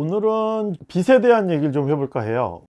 오늘은 빛에 대한 얘기를 좀 해볼까 해요.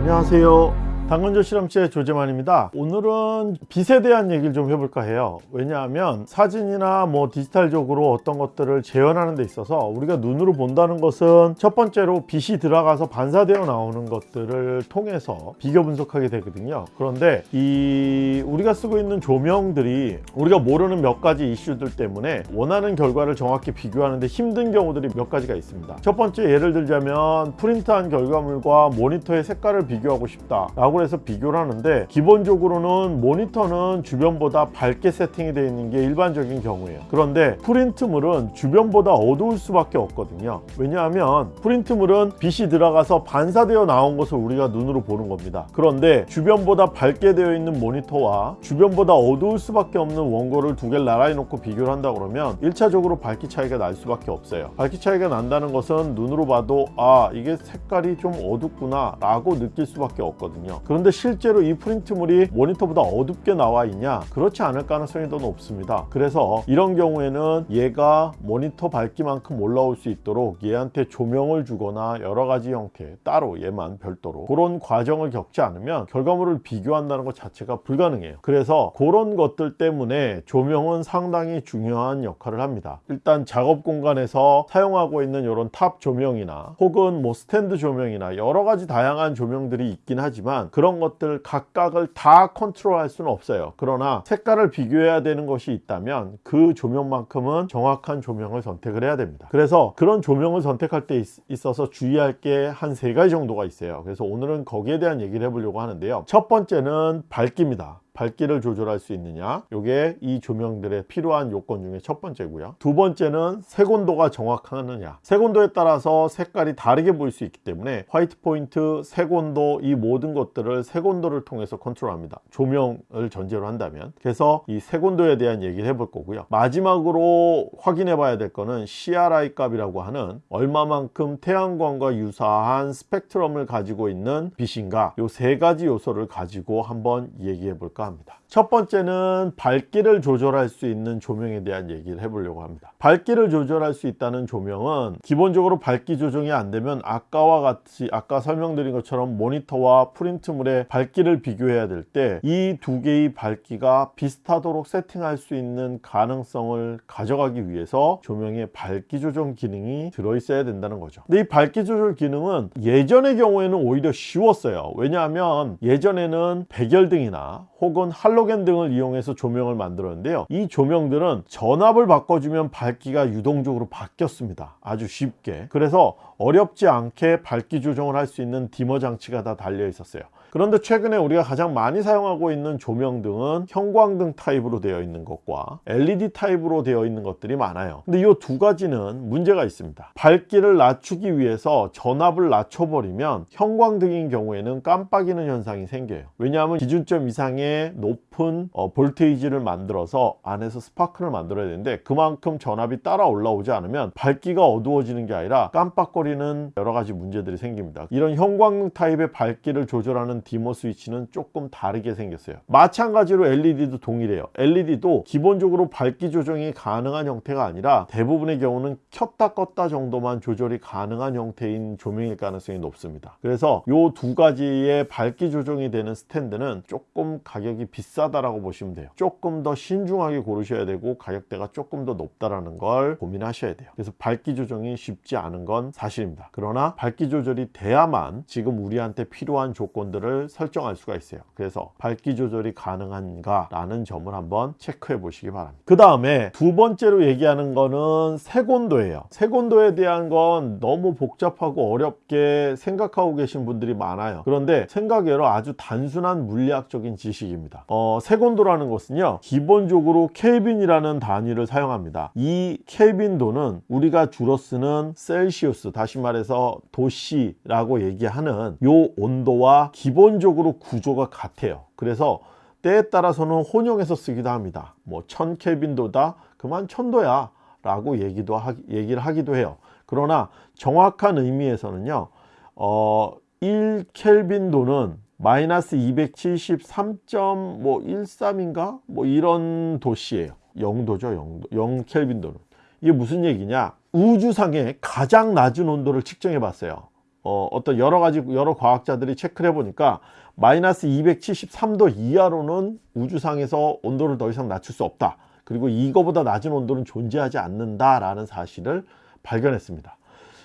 안녕하세요 당근조 실험실의 조재만입니다. 오늘은 빛에 대한 얘기를 좀 해볼까 해요. 왜냐하면 사진이나 뭐 디지털적으로 어떤 것들을 재현하는 데 있어서 우리가 눈으로 본다는 것은 첫 번째로 빛이 들어가서 반사되어 나오는 것들을 통해서 비교 분석하게 되거든요. 그런데 이 우리가 쓰고 있는 조명들이 우리가 모르는 몇 가지 이슈들 때문에 원하는 결과를 정확히 비교하는데 힘든 경우들이 몇 가지가 있습니다. 첫 번째 예를 들자면 프린트한 결과물과 모니터의 색깔을 비교하고 싶다 라고 해서 비교를 하는데 기본적으로는 모니터는 주변보다 밝게 세팅이 되어 있는 게 일반적인 경우예요. 그런데 프린트물은 주변보다 어두울 수밖에 없거든요. 왜냐하면 프린트물은 빛이 들어가서 반사되어 나온 것을 우리가 눈으로 보는 겁니다. 그런데 주변보다 밝게 되어 있는 모니터와 주변보다 어두울 수밖에 없는 원고를 두 개를 나란히 놓고 비교를 한다 그러면 1차적으로 밝기 차이가 날 수밖에 없어요. 밝기 차이가 난다는 것은 눈으로 봐도 아 이게 색깔이 좀 어둡구나 라고 느낄 수밖에 없거든요 그런데 실제로 이 프린트물이 모니터보다 어둡게 나와 있냐? 그렇지 않을 가능성이 더 높습니다. 그래서 이런 경우에는 얘가 모니터 밝기만큼 올라올 수 있도록 얘한테 조명을 주거나 여러 가지 형태 따로 얘만 별도로 그런 과정을 겪지 않으면 결과물을 비교한다는 것 자체가 불가능해요. 그래서 그런 것들 때문에 조명은 상당히 중요한 역할을 합니다. 일단 작업 공간에서 사용하고 있는 이런 top 조명이나 혹은 뭐 스탠드 조명이나 여러 가지 다양한 조명들이 있긴 하지만 그런 것들 각각을 다 컨트롤 할 수는 없어요. 그러나 색깔을 비교해야 되는 것이 있다면 그 조명만큼은 정확한 조명을 선택을 해야 됩니다. 그래서 그런 조명을 선택할 때 있, 있어서 주의할 게 한 세 가지 정도가 있어요. 그래서 오늘은 거기에 대한 얘기를 해보려고 하는데요. 첫 번째는 밝기입니다 밝기를 조절할 수 있느냐? 이게 이 조명들의 필요한 요건 중에 첫 번째고요. 두 번째는 색온도가 정확하느냐? 색온도에 따라서 색깔이 다르게 보일 수 있기 때문에 white point, 색온도 이 모든 것들을 색온도를 통해서 컨트롤합니다. 조명을 전제로 한다면. 그래서 이 색온도에 대한 얘기를 해볼 거고요. 마지막으로 확인해 봐야 될 거는 CRI 값이라고 하는 얼마만큼 태양광과 유사한 스펙트럼을 가지고 있는 빛인가? 이세 가지 요소를 가지고 한번 얘기해 볼까 합니다 첫 번째는 밝기를 조절할 수 있는 조명에 대한 얘기를 해보려고 합니다. 밝기를 조절할 수 있다는 조명은 기본적으로 밝기 조정이 안 되면 아까와 같이 아까 설명드린 것처럼 모니터와 프린트물의 밝기를 비교해야 될 때 이 두 개의 밝기가 비슷하도록 세팅할 수 있는 가능성을 가져가기 위해서 조명에 밝기 조정 기능이 들어있어야 된다는 거죠. 근데 이 밝기 조절 기능은 예전의 경우에는 오히려 쉬웠어요. 왜냐하면 예전에는 백열등이나 혹은 할로겐 등을 이용해서 조명을 만들었는데요. 이 조명들은 전압을 바꿔주면 밝기가 유동적으로 바뀌었습니다. 아주 쉽게. 그래서 어렵지 않게 밝기 조정을 할 수 있는 dimmer 장치가 다 달려 있었어요 그런데 최근에 우리가 가장 많이 사용하고 있는 조명등은 형광등 타입으로 되어 있는 것과 LED 타입으로 되어 있는 것들이 많아요. 근데 이 두 가지는 문제가 있습니다. 밝기를 낮추기 위해서 전압을 낮춰버리면 형광등인 경우에는 깜빡이는 현상이 생겨요. 왜냐하면 기준점 이상의 높은 어, voltage를 만들어서 안에서 스파크를 만들어야 되는데 그만큼 전압이 따라 올라오지 않으면 밝기가 어두워지는 게 아니라 깜빡거리는 여러 가지 문제들이 생깁니다. 이런 형광등 타입의 밝기를 조절하는 디머 스위치는 조금 다르게 생겼어요. 마찬가지로 LED도 동일해요. LED도 기본적으로 밝기 조정이 가능한 형태가 아니라 대부분의 경우는 켰다 껐다 정도만 조절이 가능한 형태인 조명일 가능성이 높습니다. 그래서 이 두 가지의 밝기 조정이 되는 스탠드는 조금 가격이 비싸다라고 보시면 돼요. 조금 더 신중하게 고르셔야 되고 가격대가 조금 더 높다라는 걸 고민하셔야 돼요. 그래서 밝기 조정이 쉽지 않은 건 사실입니다. 그러나 밝기 조절이 돼야만 지금 우리한테 필요한 조건들을 조절을 설정할 수가 있어요. 그래서 밝기 조절이 가능한가 라는 점을 한번 체크해 보시기 바랍니다. 그 다음에 두 번째로 얘기하는 거는 색온도예요. 색온도에 대한 건 너무 복잡하고 어렵게 생각하고 계신 분들이 많아요. 그런데 생각외로 아주 단순한 물리학적인 지식입니다. 어, 색온도라는 것은요 기본적으로 켈빈이라는 단위를 사용합니다. 이 켈빈도는 우리가 주로 쓰는 셀시우스 다시 말해서 도시라고 얘기하는 요 온도와 기본 기본적으로 구조가 같아요 그래서 때에 따라서는 혼용해서 쓰기도 합니다. 뭐 1000켈빈도다 그만 1000도야 라고 얘기도 하, 얘기를 하기도 해요. 그러나 정확한 의미에서는요. 어, 1켈빈도는 마이너스 273.13인가 뭐 이런 도시예요. 0도죠, 0도. 0켈빈도는. 이게 무슨 얘기냐? 우주상의 가장 낮은 온도를 측정해 봤어요. 어, 어떤 여러 가지 여러 과학자들이 체크를 해 보니까 마이너스 273도 이하로는 우주상에서 온도를 더 이상 낮출 수 없다. 그리고 이거보다 낮은 온도는 존재하지 않는다라는 사실을 발견했습니다.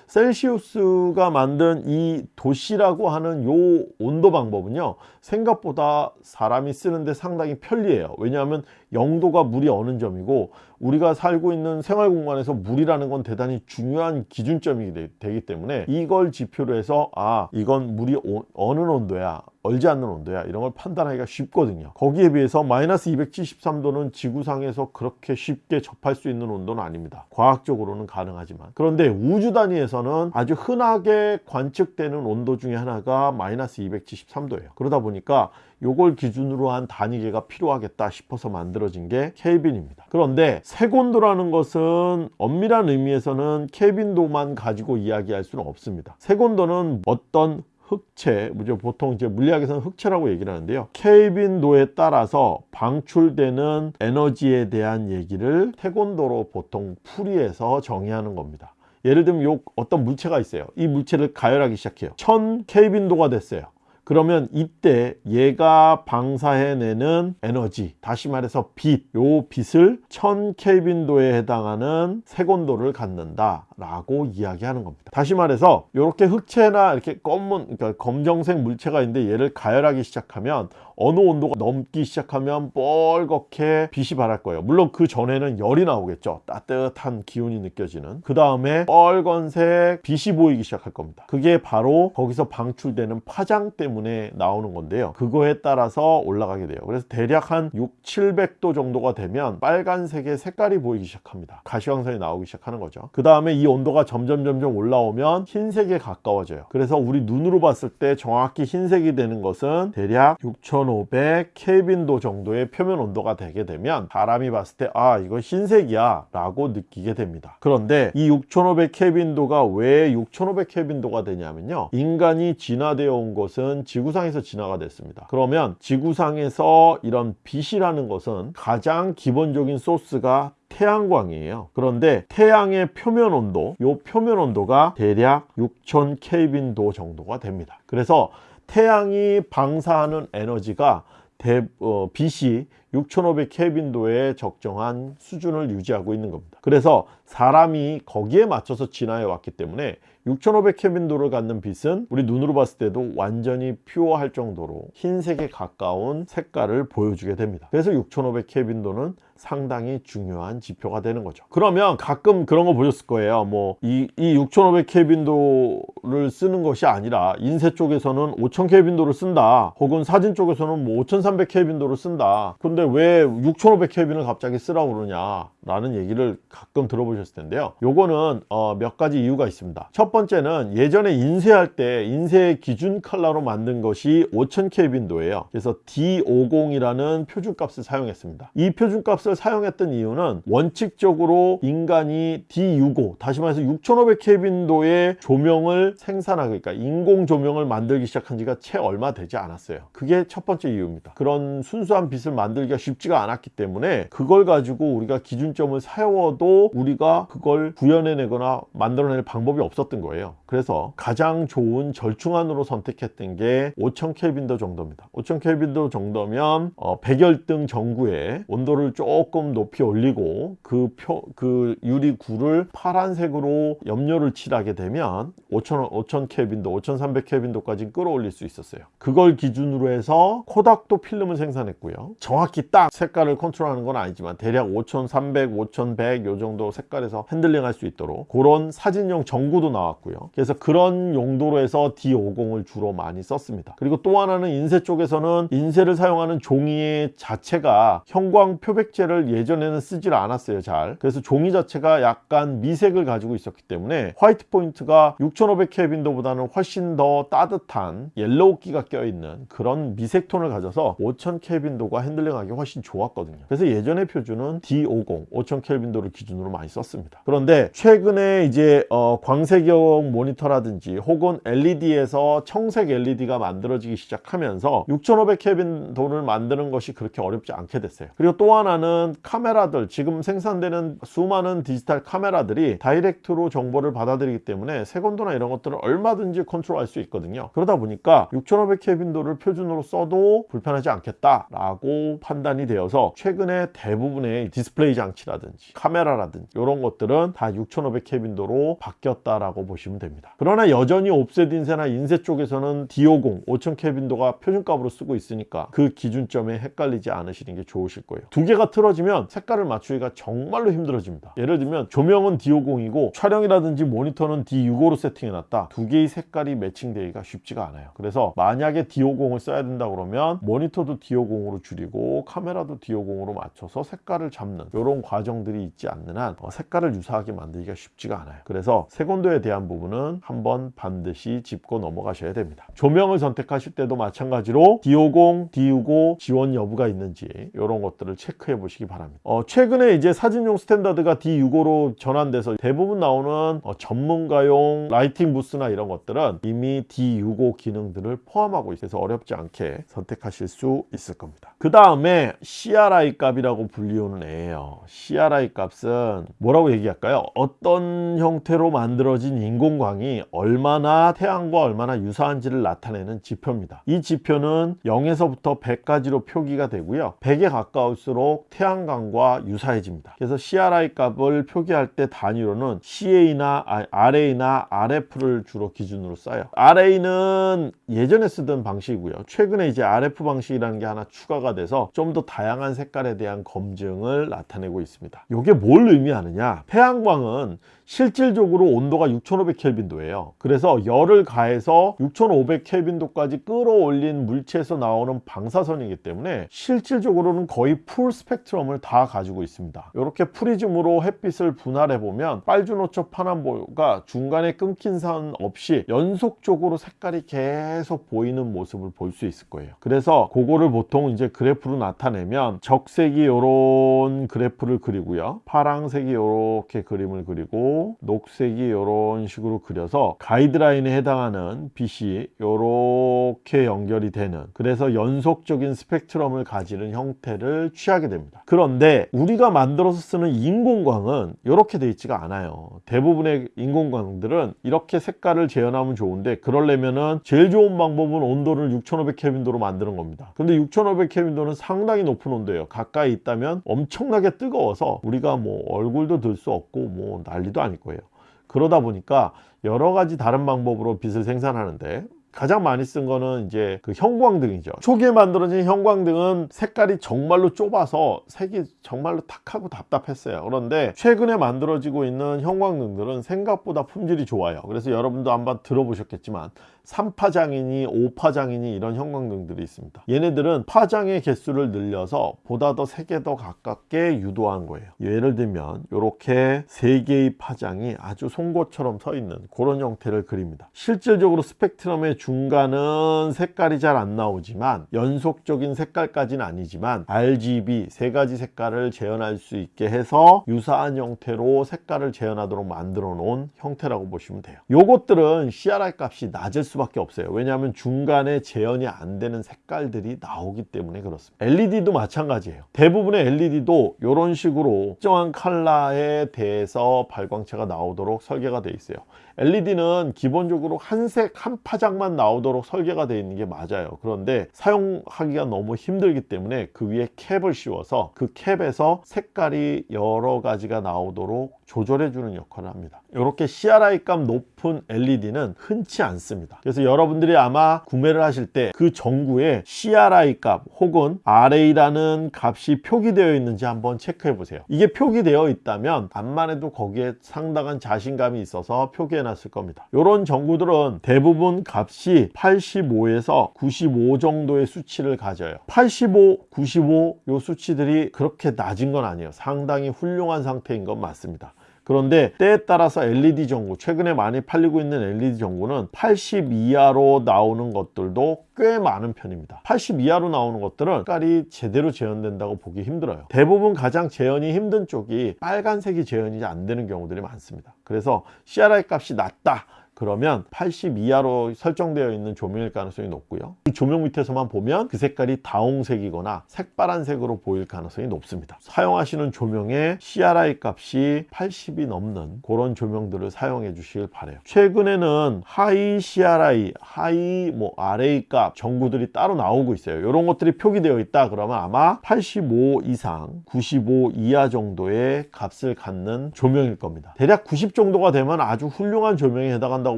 셀시우스가 만든 이 도시라고 하는 요 온도 방법은요 생각보다 사람이 쓰는데 상당히 편리해요 왜냐하면 영도가 물이 어느 점이고 우리가 살고 있는 생활 공간에서 물이라는 건 대단히 중요한 기준점이 되기 때문에 이걸 지표로 해서 아 이건 물이 오, 어느 온도야 얼지 않는 온도야 이런 걸 판단하기가 쉽거든요. 거기에 비해서 마이너스 273도는 지구상에서 그렇게 쉽게 접할 수 있는 온도는 아닙니다. 과학적으로는 가능하지만. 그런데 우주 단위에서는 아주 흔하게 관측되는 온도 중에 하나가 마이너스 273도예요. 그러다 보니까 요걸 기준으로 한 단위계가 필요하겠다 싶어서 만들어진 게 켈빈입니다 그런데 색온도라는 것은 엄밀한 의미에서는 켈빈도만 가지고 이야기할 수는 없습니다 색온도는 어떤 흑체, 보통 이제 물리학에서는 흑체라고 얘기를 하는데요. 켈빈도에 따라서 방출되는 에너지에 대한 얘기를 태곤도로 보통 풀이해서 정의하는 겁니다. 예를 들면 요 어떤 물체가 있어요. 이 물체를 가열하기 시작해요. 1000 켈빈도가 됐어요. 그러면 이때 얘가 방사해내는 에너지 다시 말해서 빛, 요 빛을 1000켈빈도에 해당하는 색온도를 갖는다 라고 이야기하는 겁니다. 다시 말해서 이렇게 흑체나 이렇게 검은 그러니까 검정색 물체가 있는데 얘를 가열하기 시작하면 어느 온도가 넘기 시작하면 뻘겋게 빛이 발할 거예요. 물론 그 전에는 열이 나오겠죠. 따뜻한 기운이 느껴지는. 그 다음에 빨간색 빛이 보이기 시작할 겁니다. 그게 바로 거기서 방출되는 파장 때문에 나오는 건데요. 그거에 따라서 올라가게 돼요. 그래서 대략 한 6, 700도 정도가 되면 빨간색의 색깔이 보이기 시작합니다. 가시광선이 나오기 시작하는 거죠. 그 다음에 이 온도가 점점 점점 올라오면 흰색에 가까워져요. 그래서 우리 눈으로 봤을 때 정확히 흰색이 되는 것은 대략 6500 켈빈도 정도의 표면 온도가 되게 되면 사람이 봤을 때 아 이거 흰색이야 라고 느끼게 됩니다. 그런데 이 6500 켈빈도가 왜 6500 켈빈도가 되냐면요. 인간이 진화되어 온 것은 지구상에서 진화가 됐습니다. 그러면 지구상에서 이런 빛이라는 것은 가장 기본적인 소스가 태양광이에요. 그런데 태양의 표면 온도 요 표면 온도가 대략 6000 켈빈도 정도가 됩니다. 그래서 태양이 방사하는 에너지가 대, 어, 빛이 6500 켈빈도의 적정한 수준을 유지하고 있는 겁니다. 그래서 사람이 거기에 맞춰서 진화해 왔기 때문에 6500 켈빈도를 갖는 빛은 우리 눈으로 봤을 때도 완전히 퓨어할 정도로 흰색에 가까운 색깔을 보여주게 됩니다. 그래서 6500 켈빈도는 상당히 중요한 지표가 되는 거죠. 그러면 가끔 그런 거 보셨을 거예요. 뭐이 이 6500 켈빈도를 쓰는 것이 아니라 인쇄 쪽에서는 5000 켈빈도를 쓴다. 혹은 사진 쪽에서는 뭐5300 켈빈도를 쓴다. 근데 왜 6500 켈빈을 갑자기 쓰라고 그러냐 라는 얘기를 가끔 들어보셨을 텐데요. 요거는 어, 몇 가지 이유가 있습니다. 첫 번째는 예전에 인쇄할 때 인쇄 기준 컬러로 만든 것이 5000 켈빈도예요. 그래서 D50이라는 표준값을 사용했습니다. 이 표준값 을 사용했던 이유는 원칙적으로 인간이 D65 다시 말해서 6500 켈빈도의 조명을 생산하기 그러니까 인공 조명을 만들기 시작한 지가 채 얼마 되지 않았어요. 그게 첫 번째 이유입니다. 그런 순수한 빛을 만들기가 쉽지가 않았기 때문에 그걸 가지고 우리가 기준점을 세워도 우리가 그걸 구현해내거나 만들어낼 방법이 없었던 거예요. 그래서 가장 좋은 절충안으로 선택했던 게 5000 켈빈도 정도입니다. 5000 켈빈도 정도면 어, 백열등 전구에 온도를 조금 높이 올리고 그, 표, 그 유리구를 파란색으로 염료를 칠하게 되면 5000, 5000 켈빈도 5300 켈빈도까지 끌어올릴 수 있었어요. 그걸 기준으로 해서 코닥도 필름을 생산했고요. 정확히 딱 색깔을 컨트롤하는 건 아니지만 대략 5300, 5100 요 정도 색깔에서 핸들링 할 수 있도록 그런 사진용 전구도 나왔고요. 그래서 그런 용도로 해서 D50을 주로 많이 썼습니다. 그리고 또 하나는 인쇄 쪽에서는 인쇄를 사용하는 종이 자체가 형광 표백제 자체를 예전에는 쓰질 않았어요 잘. 그래서 종이 자체가 약간 미색을 가지고 있었기 때문에 white point가 6500 켈빈도보다는 훨씬 더 따뜻한 yellow기가 껴있는 그런 미색 톤을 가져서 5000 켈빈도가 핸들링하기 훨씬 좋았거든요. 그래서 예전의 표준은 D50 5000 켈빈도를 기준으로 많이 썼습니다. 그런데 최근에 이제 어, 광색형 모니터라든지 혹은 LED에서 청색 LED가 만들어지기 시작하면서 6500 켈빈도를 만드는 것이 그렇게 어렵지 않게 됐어요. 그리고 또 하나는 카메라들 지금 생산되는 수많은 디지털 카메라들이 direct로 정보를 받아들이기 때문에 색온도나 이런 것들을 얼마든지 컨트롤할 수 있거든요. 그러다 보니까 6500 켈빈도를 표준으로 써도 불편하지 않겠다 라고 판단이 되어서 최근에 대부분의 디스플레이 장치라든지 카메라라든지 이런 것들은 다 6500 켈빈도로 바뀌었다라고 보시면 됩니다. 그러나 여전히 옵셋 인쇄나 인쇄 쪽에서는 D50 5000 켈빈도가 표준값으로 쓰고 있으니까 그 기준점에 헷갈리지 않으시는 게 좋으실 거예요. 두 개가 틀어 지면 색깔을 맞추기가 정말로 힘들어집니다. 예를 들면 조명은 D50이고 촬영이라든지 모니터는 D65로 세팅해놨다. 두 개의 색깔이 매칭되기가 쉽지가 않아요. 그래서 만약에 D50을 써야 된다 그러면 모니터도 D50으로 줄이고 카메라도 D50으로 맞춰서 색깔을 잡는 이런 과정들이 있지 않는 한 어, 색깔을 유사하게 만들기가 쉽지가 않아요. 그래서 색온도에 대한 부분은 한번 반드시 짚고 넘어가셔야 됩니다. 조명을 선택하실 때도 마찬가지로 D50, D65 지원 여부가 있는지 이런 것들을 체크해 보시기 바랍니다. 어, 최근에 이제 사진용 standard가 D65로 전환돼서 대부분 나오는 어, 전문가용 lighting 부스나 이런 것들은 이미 D65 기능들을 포함하고 있어서 어렵지 않게 선택하실 수 있을 겁니다. 그 다음에 CRI 값이라고 불리우는 애예요. CRI 값은 뭐라고 얘기할까요? 어떤 형태로 만들어진 인공광이 얼마나 태양과 얼마나 유사한지를 나타내는 지표입니다. 이 지표는 0에서부터 100까지로 표기가 되고요. 100에 가까울수록 태양광과 유사해집니다. 그래서 CRI 값을 표기할 때 단위로는 CA나 RA나 RF를 주로 기준으로 써요. RA는 예전에 쓰던 방식이고요. 최근에 이제 RF 방식이라는 게 하나 추가가 돼서 좀 더 다양한 색깔에 대한 검증을 나타내고 있습니다. 이게 뭘 의미하느냐? 태양광은 실질적으로 온도가 6500 켈빈도예요. 그래서 열을 가해서 6500 켈빈도까지 끌어올린 물체에서 나오는 방사선이기 때문에 실질적으로는 거의 full 스펙트럼을 다 가지고 있습니다. 이렇게 프리즘으로 햇빛을 분할해 보면 빨주노초파남보가 중간에 끊긴 선 없이 연속적으로 색깔이 계속 보이는 모습을 볼 수 있을 거예요. 그래서 그거를 보통 이제 그래프로 나타내면 적색이 이런 그래프를 그리고요. 파랑색이 이렇게 그림을 그리고 녹색이 이런 식으로 그려서 가이드라인에 해당하는 빛이 이렇게 연결이 되는 그래서 연속적인 스펙트럼을 가지는 형태를 취하게 됩니다. 그런데 우리가 만들어서 쓰는 인공광은 이렇게 되어 있지가 않아요. 대부분의 인공광들은 이렇게 색깔을 재현하면 좋은데 그러려면은 제일 좋은 방법은 온도를 6500 켈빈도로 만드는 겁니다. 근데 6500 켈빈도는 상당히 높은 온도예요. 가까이 있다면 엄청나게 뜨거워서 우리가 뭐 얼굴도 들 수 없고 뭐 난리도 아닐 거예요. 그러다 보니까 여러 가지 다른 방법으로 빛을 생산하는데 가장 많이 쓴 거는 이제 그 형광등이죠. 초기에 만들어진 형광등은 색깔이 정말로 좁아서 색이 정말로 탁하고 답답했어요. 그런데 최근에 만들어지고 있는 형광등들은 생각보다 품질이 좋아요. 그래서 여러분도 한번 들어보셨겠지만 3파장이니 5파장이니 이런 형광등들이 있습니다. 얘네들은 파장의 개수를 늘려서 보다 더 색에 더 가깝게 유도한 거예요. 예를 들면 이렇게 3개의 파장이 아주 송곳처럼 서 있는 그런 형태를 그립니다. 실질적으로 스펙트럼의 중간은 색깔이 잘 안 나오지만 연속적인 색깔까지는 아니지만 RGB 세 가지 색깔을 재현할 수 있게 해서 유사한 형태로 색깔을 재현하도록 만들어 놓은 형태라고 보시면 돼요. 요것들은 CRI 값이 낮을 수밖에 없어요. 왜냐하면 중간에 재현이 안 되는 색깔들이 나오기 때문에 그렇습니다. LED도 마찬가지예요. 대부분의 LED도 이런 식으로 특정한 컬러에 대해서 발광체가 나오도록 설계가 되어 있어요 LED는 기본적으로 한 색 한 파장만 나오도록 설계가 되어 있는 게 맞아요. 그런데 사용하기가 너무 힘들기 때문에 그 위에 캡을 씌워서 그 캡에서 색깔이 여러 가지가 나오도록 조절해 주는 역할을 합니다. 이렇게 CRI 값 높은 LED는 흔치 않습니다. 그래서 여러분들이 아마 구매를 하실 때 그 전구에 CRI 값 혹은 RA라는 값이 표기되어 있는지 한번 체크해 보세요. 이게 표기되어 있다면 암만 해도 거기에 상당한 자신감이 있어서 표기해 놨을 겁니다. 이런 전구들은 대부분 값이 85에서 95 정도의 수치를 가져요. 85, 95 요 수치들이 그렇게 낮은 건 아니에요. 상당히 훌륭한 상태인 건 맞습니다 그런데 때에 따라서 LED 전구 최근에 많이 팔리고 있는 LED 전구는 80 이하로 나오는 것들도 꽤 많은 편입니다. 80 이하로 나오는 것들은 색깔이 제대로 재현된다고 보기 힘들어요. 대부분 가장 재현이 힘든 쪽이 빨간색이 재현이 안 되는 경우들이 많습니다. 그래서 CRI 값이 낮다 그러면 80 이하로 설정되어 있는 조명일 가능성이 높고요. 이 조명 밑에서만 보면 그 색깔이 다홍색이거나 색바란색으로 보일 가능성이 높습니다. 사용하시는 조명의 CRI 값이 80이 넘는 그런 조명들을 사용해 주시길 바래요. 최근에는 high CRI, high 뭐 RA 값 전구들이 따로 나오고 있어요. 이런 것들이 표기되어 있다 그러면 아마 85 이상 95 이하 정도의 값을 갖는 조명일 겁니다. 대략 90 정도가 되면 아주 훌륭한 조명에 해당한다고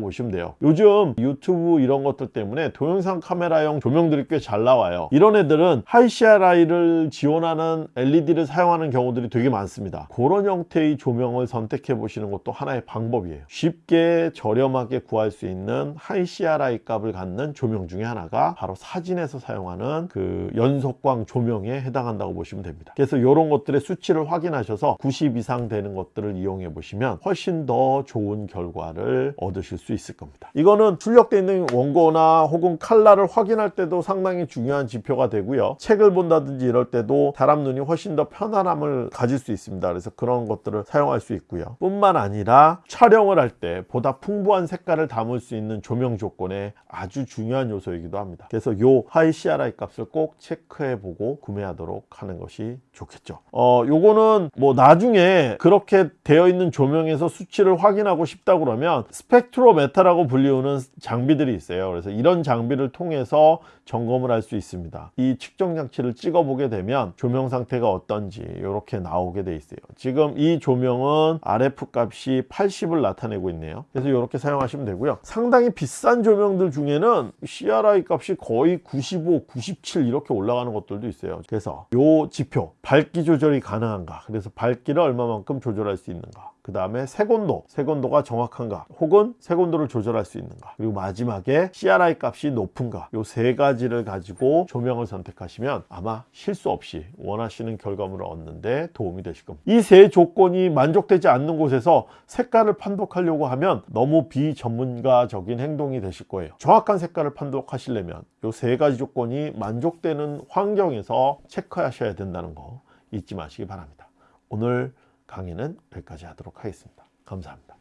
보시면 돼요. 요즘 유튜브 이런 것들 때문에 동영상 카메라용 조명들이 꽤 잘 나와요. 이런 애들은 high CRI를 지원하는 LED를 사용하는 경우들이 되게 많습니다. 그런 형태의 조명을 선택해 보시는 것도 하나의 방법이에요. 쉽게 저렴하게 구할 수 있는 high CRI 값을 갖는 조명 중에 하나가 바로 사진에서 사용하는 그 연속광 조명에 해당한다고 보시면 됩니다. 그래서 이런 것들의 수치를 확인하셔서 90 이상 되는 것들을 이용해 보시면 훨씬 더 좋은 결과를 얻으실 수 있을 겁니다. 이거는 출력되어 있는 원고나 혹은 칼라를 확인할 때도 상당히 중요한 지표가 되고요. 책을 본다든지 이럴 때도 사람 눈이 훨씬 더 편안함을 가질 수 있습니다. 그래서 그런 것들을 사용할 수 있고요. 뿐만 아니라 촬영을 할 때 보다 풍부한 색깔을 담을 수 있는 조명 조건에 아주 중요한 요소이기도 합니다. 그래서 요 high CRI 값을 꼭 체크해 보고 구매하도록 하는 것이 좋겠죠. 어 요거는 뭐 나중에 그렇게 되어 있는 조명에서 수치를 확인하고 싶다 그러면 스펙트로 메타라고 불리우는 장비들이 있어요. 그래서 이런 장비를 통해서 점검을 할 수 있습니다. 이 측정 장치를 찍어 보게 되면 조명 상태가 어떤지 이렇게 나오게 돼 있어요. 지금 이 조명은 RF 값이 80을 나타내고 있네요. 그래서 이렇게 사용하시면 되고요. 상당히 비싼 조명들 중에는 CRI 값이 거의 95, 97 이렇게 올라가는 것들도 있어요. 그래서 요 지표 밝기 조절이 가능한가? 그래서 밝기를 얼마만큼 조절할 수 있는가 그 다음에 색온도, 색온도가 정확한가 혹은 색온도를 조절할 수 있는가 그리고 마지막에 CRI 값이 높은가 요 세 가지를 가지고 조명을 선택하시면 아마 실수 없이 원하시는 결과물을 얻는데 도움이 되실 겁니다. 이 세 조건이 만족되지 않는 곳에서 색깔을 판독하려고 하면 너무 비전문가적인 행동이 되실 거예요. 정확한 색깔을 판독하시려면 요 세 가지 조건이 만족되는 환경에서 체크하셔야 된다는 거 잊지 마시기 바랍니다. 오늘 강의는 여기까지 하도록 하겠습니다. 감사합니다.